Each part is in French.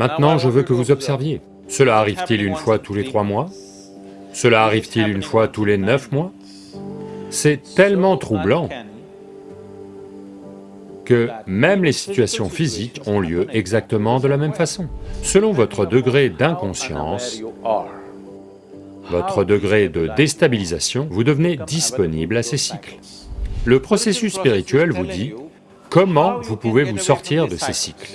Maintenant, je veux que vous observiez. Cela arrive-t-il une fois tous les trois mois? Cela arrive-t-il une fois tous les neuf mois? C'est tellement troublant que même les situations physiques ont lieu exactement de la même façon. Selon votre degré d'inconscience, votre degré de déstabilisation, vous devenez disponible à ces cycles. Le processus spirituel vous dit comment vous pouvez vous sortir de ces cycles.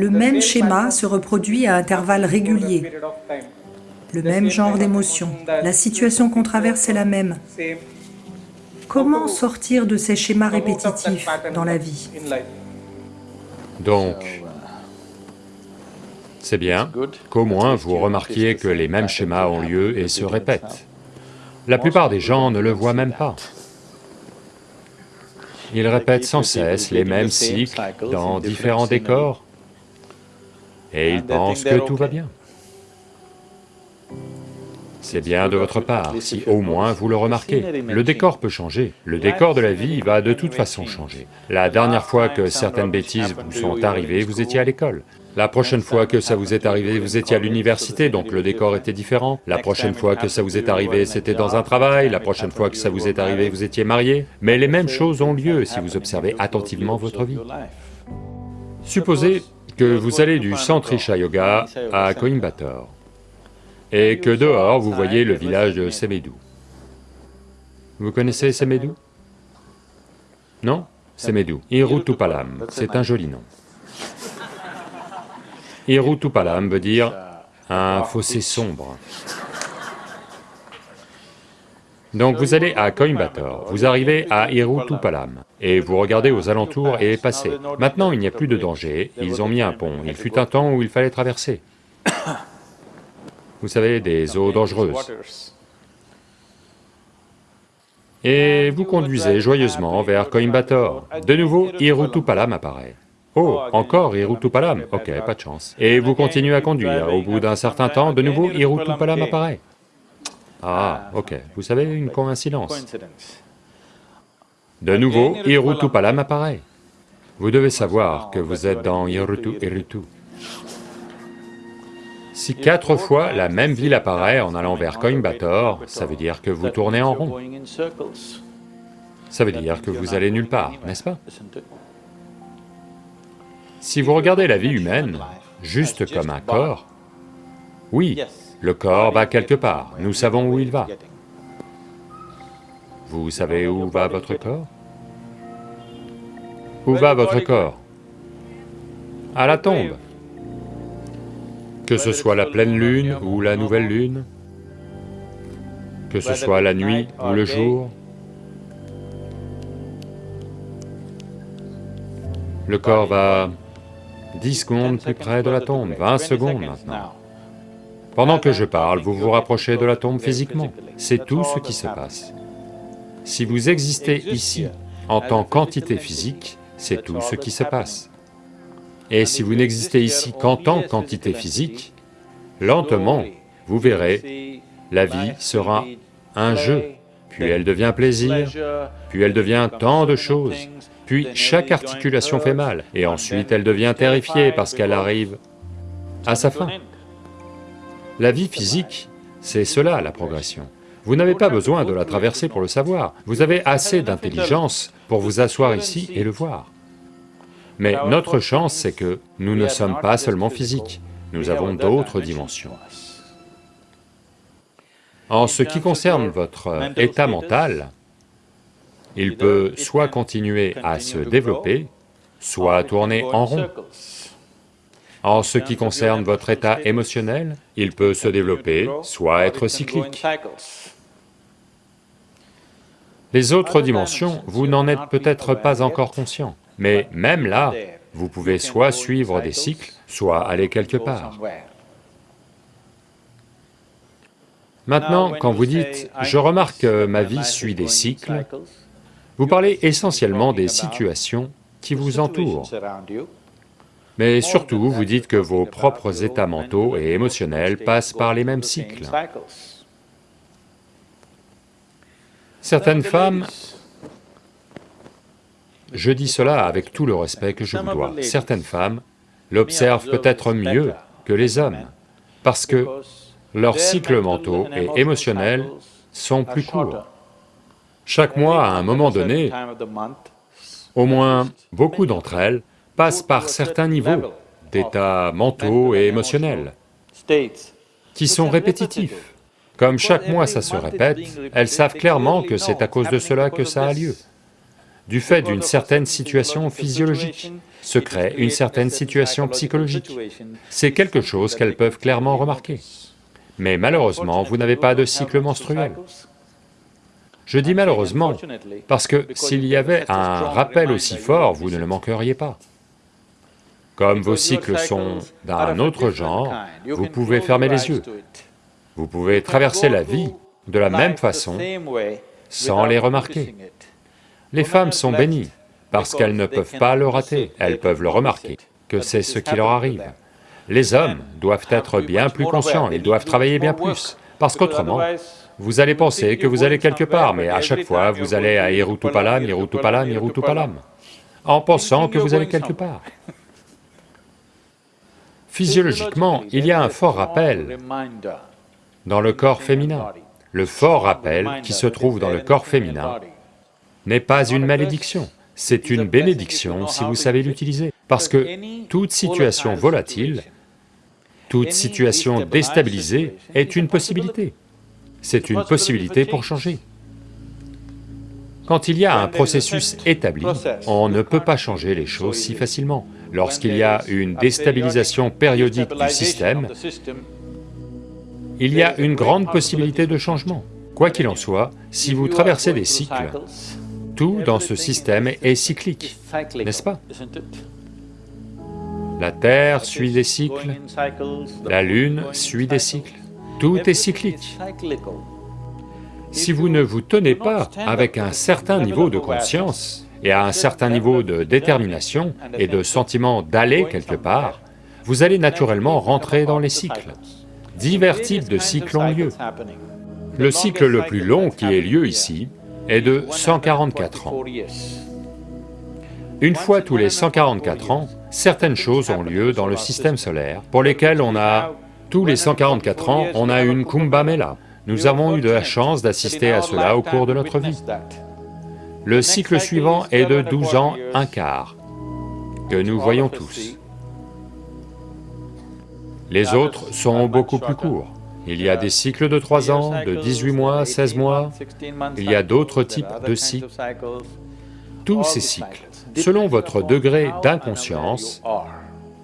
Le même schéma se reproduit à intervalles réguliers le même genre d'émotion. La situation qu'on traverse est la même. Comment sortir de ces schémas répétitifs dans la vie? Donc, c'est bien qu'au moins vous remarquiez que les mêmes schémas ont lieu et se répètent. La plupart des gens ne le voient même pas. Ils répètent sans cesse les mêmes cycles dans différents décors et ils pensent que tout va bien. C'est bien de votre part, si au moins vous le remarquez. Le décor peut changer, le décor de la vie va de toute façon changer. La dernière fois que certaines bêtises vous sont arrivées, vous étiez à l'école. La prochaine fois que ça vous est arrivé, vous étiez à l'université, donc le décor était différent. La prochaine fois que ça vous est arrivé, c'était dans un travail. La prochaine fois que ça vous est arrivé, vous étiez marié. Mais les mêmes choses ont lieu si vous observez attentivement votre vie. Supposez que vous allez du centre Isha Yoga à Coimbatore et que dehors vous voyez le village de Semedou. Vous connaissez Semedou Non? Semedou, Irutupalam, c'est un joli nom. Irutupalam veut dire un fossé sombre. Donc vous allez à Coimbatore, vous arrivez à Irutupalam, et vous regardez aux alentours et passez. Maintenant il n'y a plus de danger, ils ont mis un pont, il fut un temps où il fallait traverser vous savez, des eaux dangereuses. Et vous conduisez joyeusement vers Coimbatore. De nouveau, Irutupalam apparaît. Oh, encore Irutupalam, ok, pas de chance. Et vous continuez à conduire, au bout d'un certain temps, de nouveau Irutupalam apparaît. Ah, ok, vous savez, une coïncidence. De nouveau, Irutupalam apparaît. Vous devez savoir que vous êtes dans Irutu Iritu. Si quatre fois la même ville apparaît en allant vers Coimbatore, ça veut dire que vous tournez en rond. Ça veut dire que vous allez nulle part, n'est-ce pas? Si vous regardez la vie humaine juste comme un corps, oui, le corps va quelque part, nous savons où il va. Vous savez où va votre corps? Où va votre corps? À la tombe. Que ce soit la pleine lune ou la nouvelle lune, que ce soit la nuit ou le jour, le corps va 10 secondes plus près de la tombe, 20 secondes maintenant. Pendant que je parle, vous vous rapprochez de la tombe physiquement, c'est tout ce qui se passe. Si vous existez ici en tant qu'entité physique, c'est tout ce qui se passe. Et si vous n'existez ici qu'en tant qu'entité physique, lentement, vous verrez, la vie sera un jeu, puis elle devient plaisir, puis elle devient tant de choses, puis chaque articulation fait mal, et ensuite elle devient terrifiée parce qu'elle arrive à sa fin. La vie physique, c'est cela la progression. Vous n'avez pas besoin de la traverser pour le savoir, vous avez assez d'intelligence pour vous asseoir ici et le voir. Mais notre chance, c'est que nous ne sommes pas seulement physiques, nous avons d'autres dimensions. En ce qui concerne votre état mental, il peut soit continuer à se développer, soit tourner en rond. En ce qui concerne votre état émotionnel, il peut se développer, soit être cyclique. Les autres dimensions, vous n'en êtes peut-être pas encore conscient. Mais même là, vous pouvez soit suivre des cycles, soit aller quelque part. Maintenant, quand vous dites « je remarque que ma vie suit des cycles », vous parlez essentiellement des situations qui vous entourent. Mais surtout, vous dites que vos propres états mentaux et émotionnels passent par les mêmes cycles. Certaines femmes Je dis cela avec tout le respect que je vous dois. Certaines femmes l'observent peut-être mieux que les hommes, parce que leurs cycles mentaux et émotionnels sont plus courts. Chaque mois, à un moment donné, au moins beaucoup d'entre elles passent par certains niveaux d'états mentaux et émotionnels qui sont répétitifs. Comme chaque mois ça se répète, elles savent clairement que c'est à cause de cela que ça a lieu. Du fait d'une certaine situation physiologique, se crée une certaine situation psychologique. C'est quelque chose qu'elles peuvent clairement remarquer. Mais malheureusement, vous n'avez pas de cycle menstruel. Je dis malheureusement, parce que s'il y avait un rappel aussi fort, vous ne le manqueriez pas. Comme vos cycles sont d'un autre genre, vous pouvez fermer les yeux. Vous pouvez traverser la vie de la même façon sans les remarquer. Les femmes sont bénies, parce qu'elles ne peuvent pas le rater, elles peuvent le remarquer, que c'est ce qui leur arrive. Les hommes doivent être bien plus conscients, ils doivent travailler bien plus, parce qu'autrement, vous allez penser que vous allez quelque part, mais à chaque fois, vous allez à Irutupalam, Irutupalam, Irutupalam, en pensant que vous allez quelque part. Physiologiquement, il y a un fort rappel dans le corps féminin. Le fort rappel qui se trouve dans le corps féminin n'est pas une malédiction, c'est une bénédiction si vous savez l'utiliser. Parce que toute situation volatile, toute situation déstabilisée est une possibilité. C'est une possibilité pour changer. Quand il y a un processus établi, on ne peut pas changer les choses si facilement. Lorsqu'il y a une déstabilisation périodique du système, il y a une grande possibilité de changement. Quoi qu'il en soit, si vous traversez des cycles, tout dans ce système est cyclique, n'est-ce pas? La Terre suit des cycles, la Lune suit des cycles, tout est cyclique. Si vous ne vous tenez pas avec un certain niveau de conscience et à un certain niveau de détermination et de sentiment d'aller quelque part, vous allez naturellement rentrer dans les cycles. Divers types de cycles ont lieu. Le cycle le plus long qui ait lieu ici est de 144 ans. Une fois tous les 144 ans, certaines choses ont lieu dans le système solaire pour lesquelles on a, tous les 144 ans, on a une Kumbh Mela, nous avons eu de la chance d'assister à cela au cours de notre vie. Le cycle suivant est de 12 ans, un quart, que nous voyons tous. Les autres sont beaucoup plus courts. Il y a des cycles de 3 ans, de 18 mois, 16 mois, il y a d'autres types de cycles. Tous ces cycles, selon votre degré d'inconscience,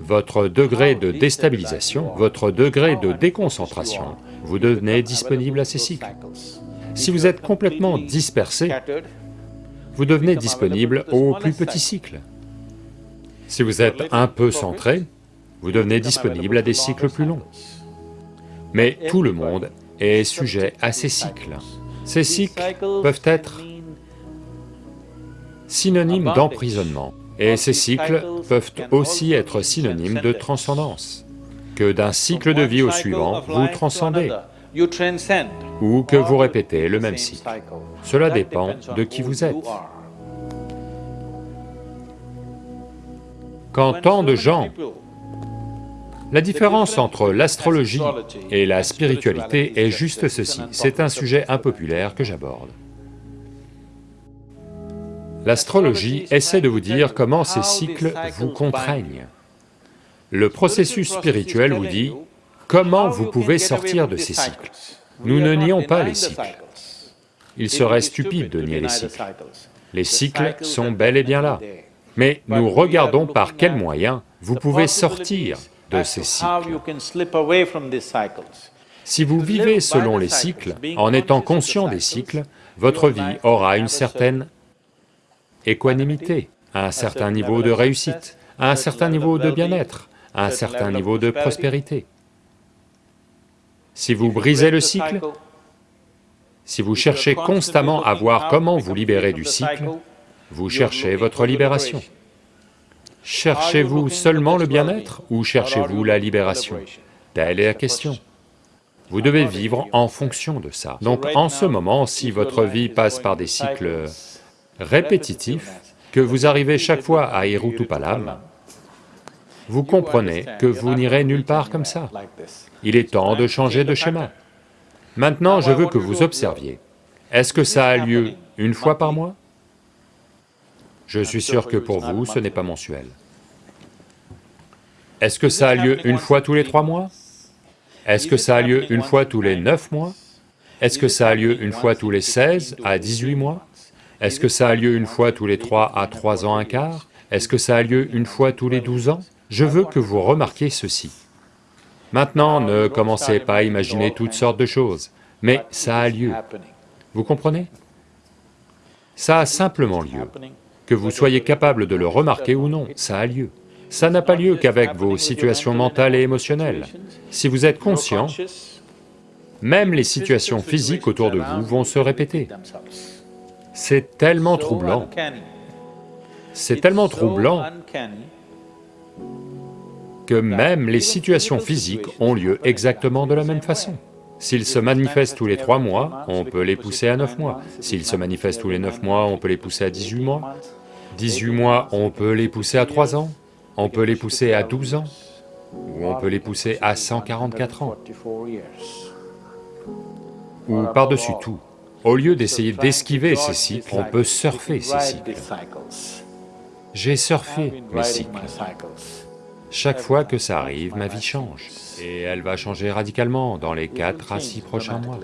votre degré de déstabilisation, votre degré de déconcentration, vous devenez disponible à ces cycles. Si vous êtes complètement dispersé, vous devenez disponible aux plus petits cycles. Si vous êtes un peu centré, vous devenez disponible à des cycles plus longs. Mais tout le monde est sujet à ces cycles. Ces cycles peuvent être synonymes d'emprisonnement, et ces cycles peuvent aussi être synonymes de transcendance que d'un cycle de vie au suivant, vous transcendez, ou que vous répétez le même cycle. Cela dépend de qui vous êtes. Quand tant de gens... La différence entre l'astrologie et la spiritualité est juste ceci, c'est un sujet impopulaire que j'aborde. L'astrologie essaie de vous dire comment ces cycles vous contraignent. Le processus spirituel vous dit comment vous pouvez sortir de ces cycles. Nous ne nions pas les cycles. Il serait stupide de nier les cycles. Les cycles sont bel et bien là. Mais nous regardons par quels moyens vous pouvez sortir de ces cycles. Si vous vivez selon les cycles, en étant conscient des cycles, votre vie aura une certaine équanimité, un certain niveau de réussite, un certain niveau de bien-être, un certain niveau de prospérité. Si vous brisez le cycle, si vous cherchez constamment à voir comment vous libérer du cycle, vous cherchez votre libération. Cherchez-vous seulement le bien-être ou cherchez-vous la libération? Telle est la question. Vous devez vivre en fonction de ça. Donc en ce moment, si votre vie passe par des cycles répétitifs, que vous arrivez chaque fois à Irutupalam, vous comprenez que vous n'irez nulle part comme ça. Il est temps de changer de schéma. Maintenant, je veux que vous observiez. Est-ce que ça a lieu une fois par mois? Je suis sûr que pour vous, ce n'est pas mensuel. Est-ce que ça a lieu une fois tous les trois mois? Est-ce que ça a lieu une fois tous les neuf mois? Est-ce que ça a lieu une fois tous les 16 à 18 mois? Est-ce que ça a lieu une fois tous les 3 à 3 ans un quart? Est-ce que ça a lieu une fois tous les 12 ans? Je veux que vous remarquiez ceci. Maintenant, ne commencez pas à imaginer toutes sortes de choses, mais ça a lieu. Vous comprenez? Ça a simplement lieu. Que vous soyez capable de le remarquer ou non, ça a lieu. Ça n'a pas lieu qu'avec vos situations mentales et émotionnelles. Si vous êtes conscient, même les situations physiques autour de vous vont se répéter. C'est tellement troublant. C'est tellement troublant que même les situations physiques ont lieu exactement de la même façon. S'ils se manifestent tous les trois mois, on peut les pousser à neuf mois. S'ils se manifestent tous les neuf mois, on peut les pousser à 18 mois. 18 mois, on peut les pousser à trois ans. On peut les pousser à 12 ans, ou on peut les pousser à 144 ans. Ou par-dessus tout, au lieu d'essayer d'esquiver ces cycles, on peut surfer ces cycles. J'ai surfé mes cycles. Chaque fois que ça arrive, ma vie change. Et elle va changer radicalement dans les 4 à 6 prochains mois.